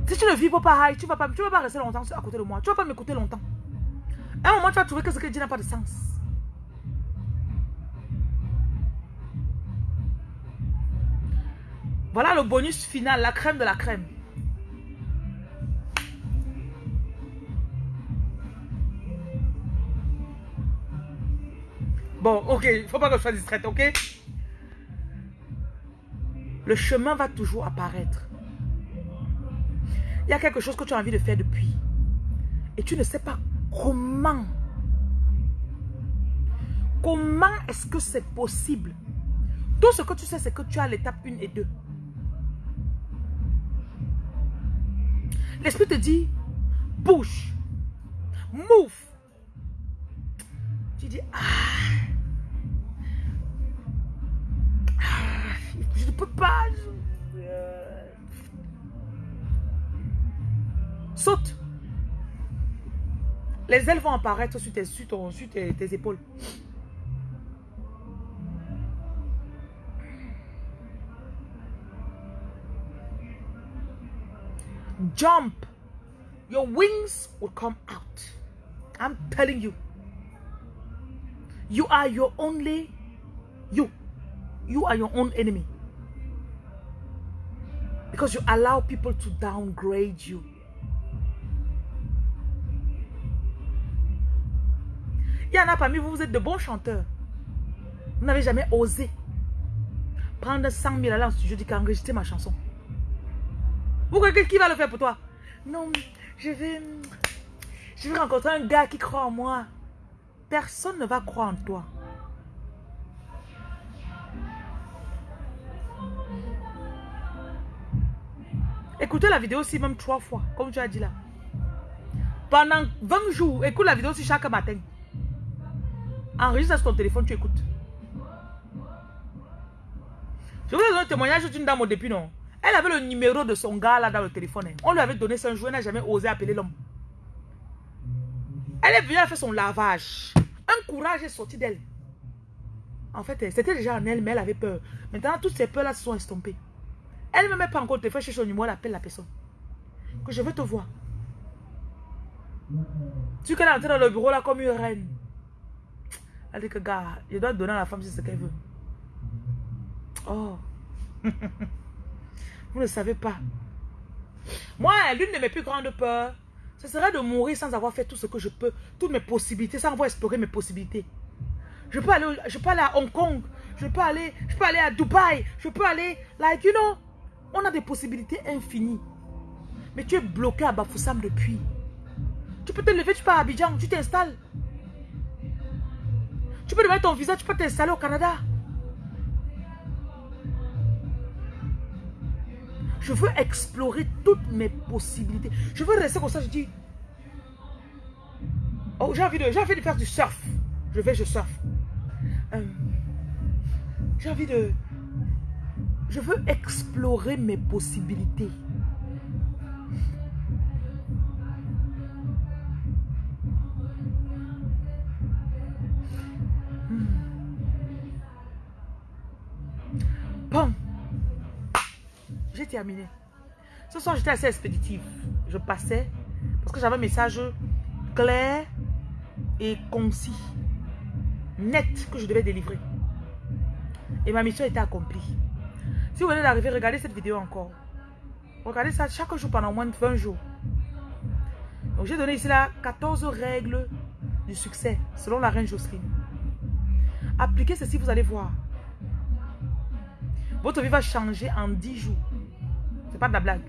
Si tu ne vis pas pareil, tu ne vas, pas, vas pas rester longtemps à côté de moi. Tu ne vas pas m'écouter longtemps. À un moment, tu vas trouver que ce que je dis n'a pas de sens. Voilà le bonus final, la crème de la crème. Bon, ok, il ne faut pas que je sois distraite, ok? Le chemin va toujours apparaître. Il y a quelque chose que tu as envie de faire depuis. Et tu ne sais pas comment. Comment est-ce que c'est possible? Tout ce que tu sais, c'est que tu as l'étape 1 et 2. L'esprit te dit, bouge, move. Tu dis, ah, ah je ne peux pas. Saute. Les ailes vont apparaître sur tes, sur tes épaules. jump, your wings will come out. I'm telling you. You are your only, you. You are your own enemy. Because you allow people to downgrade you. Il y en a parmi vous, vous êtes de bons chanteurs. Vous n'avez jamais osé prendre 100 000 à l'an studio dis qu'enregistrer ma chanson. Pourquoi qui va le faire pour toi? Non, je vais, je vais rencontrer un gars qui croit en moi. Personne ne va croire en toi. Écoutez la vidéo aussi même trois fois, comme tu as dit là. Pendant 20 jours, écoute la vidéo aussi chaque matin. Enregistre sur ton téléphone, tu écoutes. Je vous donner un témoignage d'une dame au début, non? Elle avait le numéro de son gars là dans le téléphone. Hein. On lui avait donné son jour, elle n'a jamais osé appeler l'homme. Elle est venue, elle a son lavage. Un courage est sorti d'elle. En fait, c'était déjà en elle, mais elle avait peur. Maintenant, toutes ces peurs-là se sont estompées. Elle ne me met pas encore le téléphone chez son numéro, elle appelle la personne. Que je veux te voir. Tu qu'elle est entrée dans le bureau là comme une reine. Elle dit que, gars, je dois donner à la femme ce qu'elle veut. Oh. Vous ne savez pas. Moi, l'une de mes plus grandes peurs, ce serait de mourir sans avoir fait tout ce que je peux, toutes mes possibilités, sans avoir exploré mes possibilités. Je peux aller, je peux aller à Hong Kong, je peux aller, je peux aller à Dubaï, je peux aller, like, you know, on a des possibilités infinies. Mais tu es bloqué à Bafoussam depuis. Tu peux te lever, tu pars à Abidjan, tu t'installes. Tu peux lever ton visa, tu peux t'installer au Canada. Je veux explorer toutes mes possibilités. Je veux rester comme ça, je dis... Oh, j'ai envie, de, envie de faire du surf. Je vais, je surf. Euh, j'ai envie de... Je veux explorer mes possibilités. Terminé. Ce soir, j'étais assez expéditive. Je passais parce que j'avais un message clair et concis, net que je devais délivrer. Et ma mission était accomplie. Si vous venez d'arriver, regardez cette vidéo encore. Regardez ça chaque jour pendant moins de 20 jours. Donc j'ai donné ici là 14 règles du succès selon la reine Jocelyne. Appliquez ceci, vous allez voir. Votre vie va changer en 10 jours. Pas de la blague.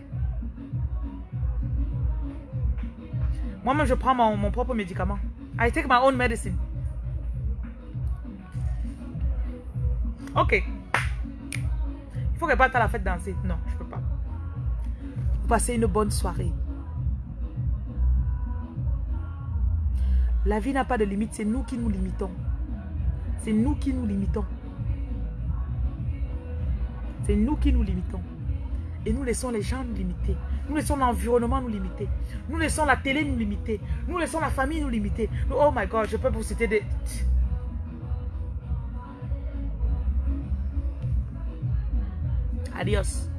Moi-même, je prends mon, propre médicament. I take my own medicine. Ok. Il faut que parte à la fête danser. Non, je peux pas. Passez une bonne soirée. La vie n'a pas de limite, c'est nous qui nous limitons. C'est nous qui nous limitons. C'est nous qui nous limitons. Et nous laissons les gens nous limiter. Nous laissons l'environnement nous limiter. Nous laissons la télé nous limiter. Nous laissons la famille nous limiter. Oh my God, je peux vous citer des... Adios.